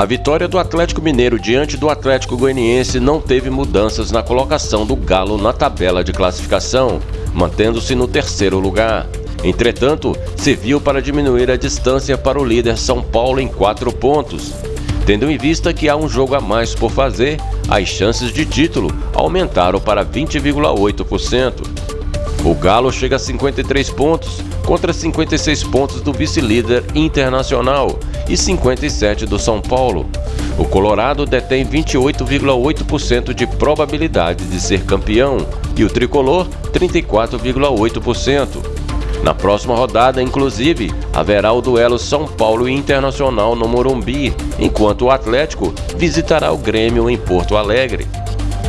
A vitória do Atlético Mineiro diante do Atlético Goianiense não teve mudanças na colocação do Galo na tabela de classificação, mantendo-se no terceiro lugar. Entretanto, serviu para diminuir a distância para o líder São Paulo em quatro pontos. Tendo em vista que há um jogo a mais por fazer, as chances de título aumentaram para 20,8%. O Galo chega a 53 pontos contra 56 pontos do vice-líder internacional e 57 do São Paulo. O Colorado detém 28,8% de probabilidade de ser campeão e o tricolor 34,8%. Na próxima rodada, inclusive, haverá o duelo São Paulo e Internacional no Morumbi, enquanto o Atlético visitará o Grêmio em Porto Alegre.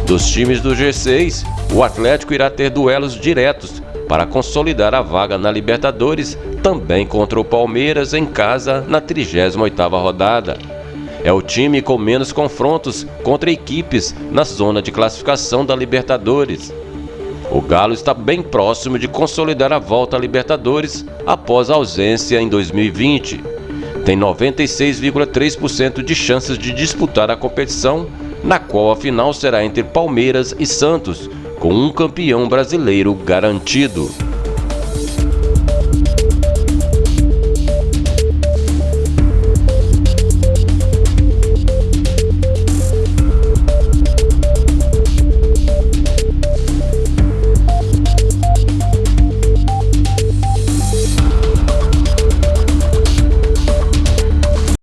Dos times do G6, o Atlético irá ter duelos diretos para consolidar a vaga na Libertadores, também contra o Palmeiras em casa na 38ª rodada. É o time com menos confrontos contra equipes na zona de classificação da Libertadores. O Galo está bem próximo de consolidar a volta à Libertadores após a ausência em 2020. Tem 96,3% de chances de disputar a competição, na qual a final será entre Palmeiras e Santos, com um campeão brasileiro garantido.